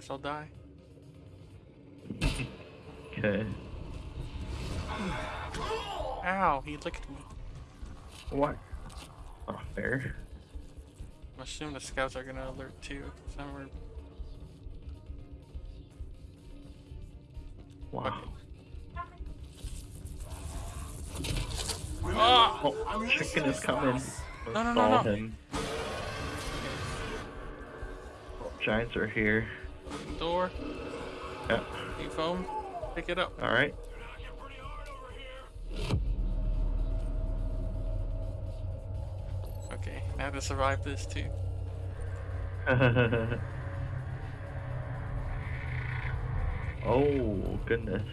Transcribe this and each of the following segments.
Guess I'll die. Okay. Ow, he licked me. What? Not fair. I'm assuming the scouts are gonna alert too. Somewhere. Wow. Ah! Oh, chicken is coming. No, no, no, no. him. Oh, giants are here. Door. Yeah. Need foam. Pick it up. All right. Okay, now to survive this too. oh goodness.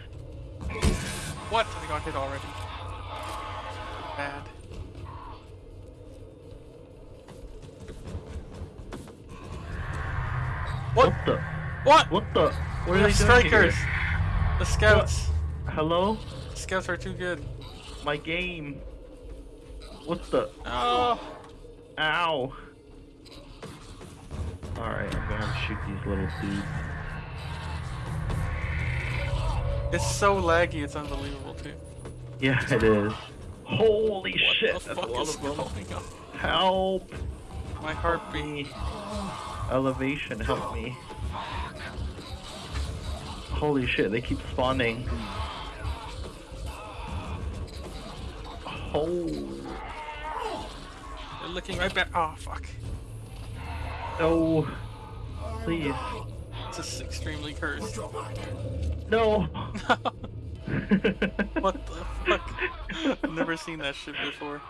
What? I got hit already. Bad. What? What the? What? What the? What We are they strikers. The scouts. Hello? The scouts are too good. My game. What the? Oh. Ow. Alright, I'm gonna have to shoot these little dudes. It's so laggy, it's unbelievable too. Yeah, it is. Holy What shit, the that's a fuck lot is of them. going on? Help My heartbeat. Elevation, help me. Holy shit, they keep spawning. Oh, They're looking right back. Oh fuck. no. Please. This is extremely cursed. No. what the fuck? I've never seen that shit before.